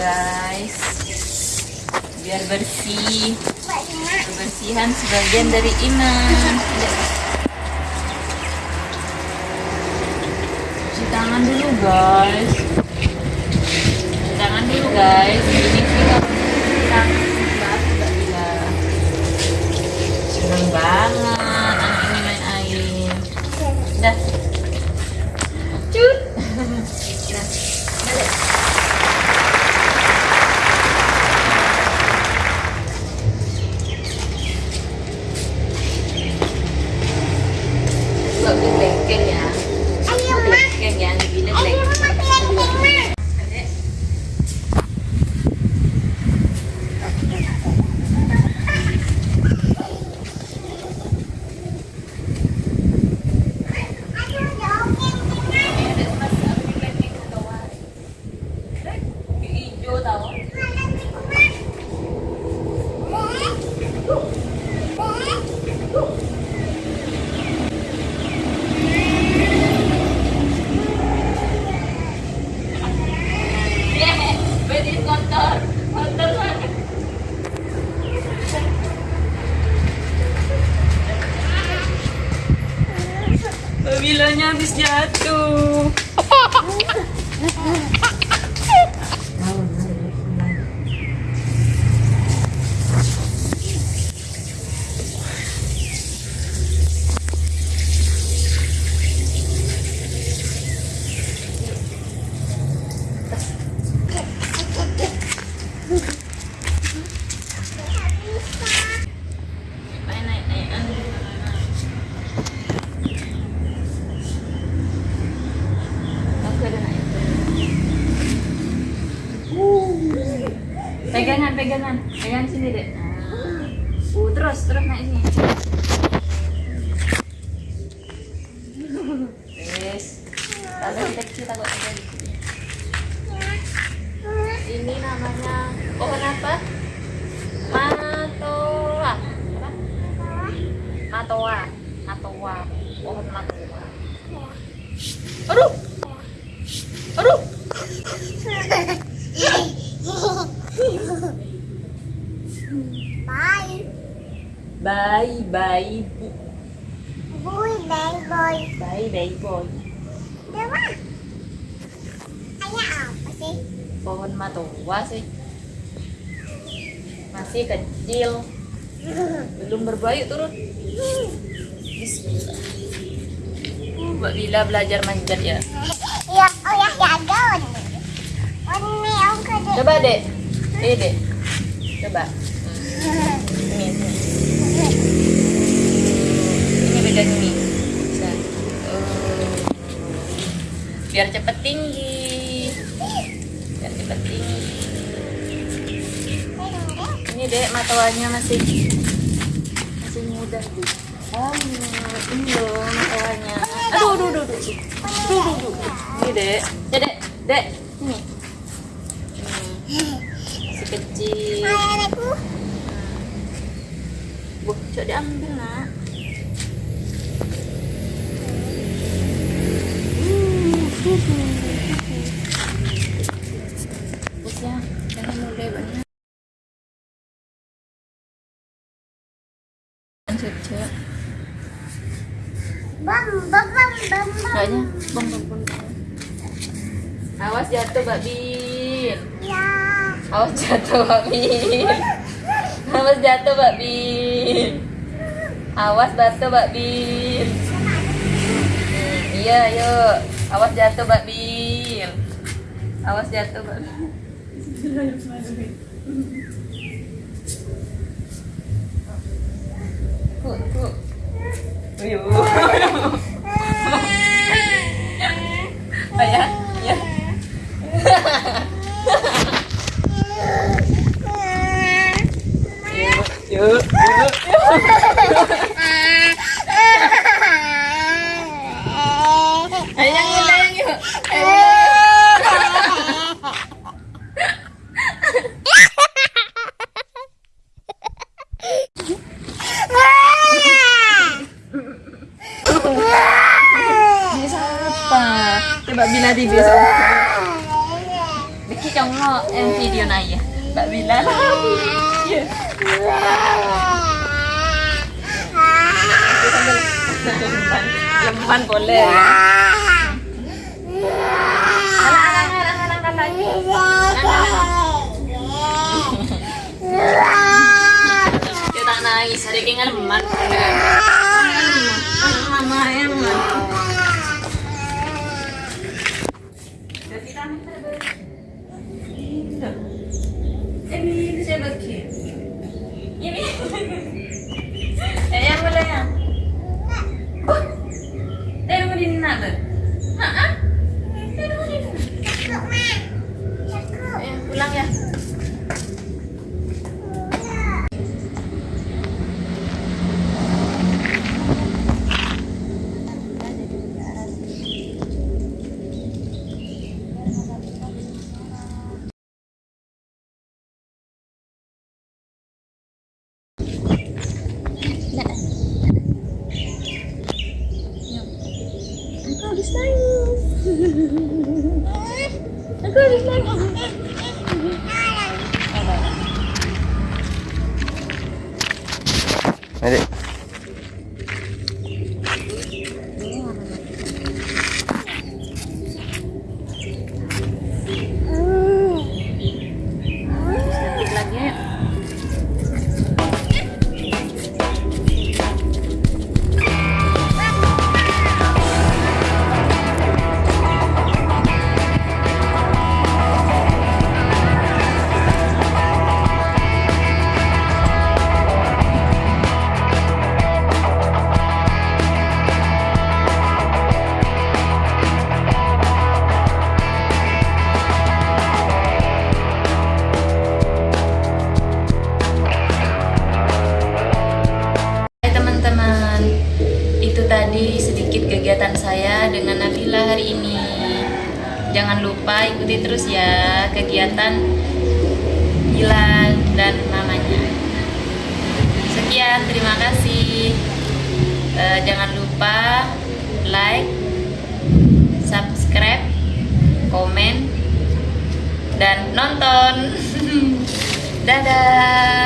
guys. Biar bersih. Kebersihan sebagian dari iman cuci tangan dulu guys. Cuci tangan dulu guys. ini Bilanya habis jatuh. Naik, naik, naik. Oke, udah naik. Pegangan, pegangan. Pegangan sini, Dek. Nah. Uh, terus, terus naik sini. Yes. Kita kecil takut ada di sini. Ini namanya pohon apa? Matoa. Apa? Matoa. Matoa. Pohon matoa. Aduh. Aduh. Bye. Bye, bye, Vui bye boy. bye, bye, boy. Dewa. Ayah apa sih? Pohon matoa sih. Masih kecil. Belum berbayu turun. Bismillah. Mbak Bila belajar manjat ya. Ya, oh ya, ya kade. Coba dek. Ini dek. Coba. Ini, ini. Pegang ini. Bisa. Oh. Biar cepet tinggi. Biar cepet tinggi. Ini dek matoanya masih masih muda deh. Oh, ini loh matoanya. Aduh, aduh, aduh, aduh. Aduh, aduh, aduh. Ini dek. Ya dek, dek. Ini. Masih kecil. Bu, coba diambil nak. Ya, jangan banyak. Awas jatuh, Mbak Bin. Ya. Awas jatuh, Mbak Bin. Awas jatuh, Mbak Bin. Awas batu, Mbak Bin. Iya, yuk. Awas jatuh, Mbak Bin. Awas jatuh, Mbak Bin. Ku, ku. Uyuh. Oh ya, ya. Yuk, yuk, yuk. Ayo yang ini, yang yuk. Ayo. Di. Beki, si chồng ngọ em video này à Mbak Bila Lemban Lemban boleh ya. Tak nangis, hari ini lemban Mama emang Jadi Linda. Ready? Nabila hari ini. Jangan lupa ikuti terus ya kegiatan Gila dan mamanya. Sekian, terima kasih. Eh, jangan lupa like, subscribe, komen, dan nonton. Dadah.